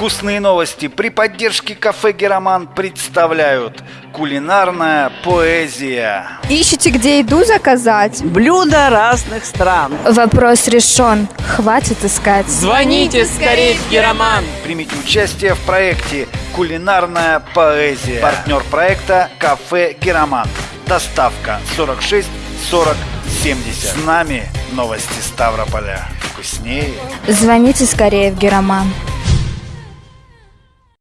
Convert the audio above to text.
Вкусные новости при поддержке кафе «Героман» представляют Кулинарная поэзия Ищете, где еду заказать? Блюда разных стран. Вопрос решен. Хватит искать. Звоните скорее в Героман. Примите участие в проекте «Кулинарная поэзия». Партнер проекта «Кафе «Героман». Доставка 46 40 70. С нами новости Ставрополя. Вкуснее. Звоните скорее в Героман.